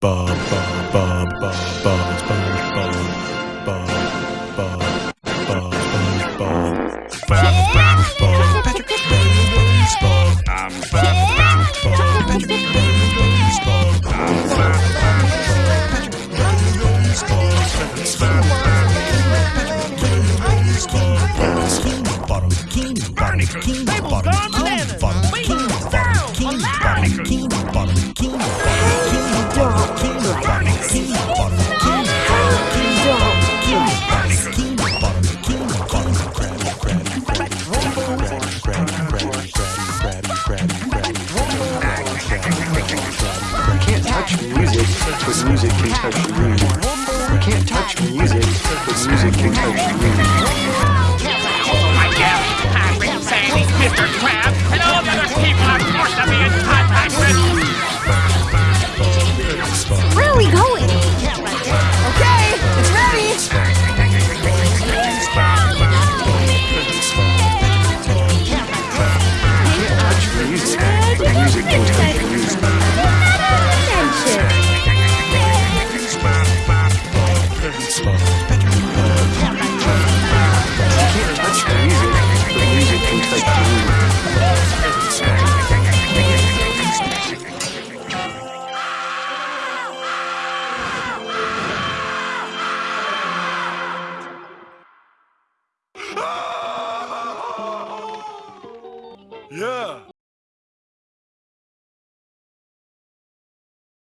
Bob, Bob, Bob, Bob, Bob, SpongeBob, Bob, Bob, Bob, SpongeBob, Bob, SpongeBob, Patrick, SpongeBob, I'm Bob, SpongeBob, Patrick, SpongeBob, I'm Bob, SpongeBob, Patrick, SpongeBob, bottom bikini, bottom bikini, bottom bikini, music can touch you. You can't touch music, but music can touch you. I am Patrick Sandy, Mr. Crab, and all the other people I'm forced to be in contact with. Where are we going? Yeah.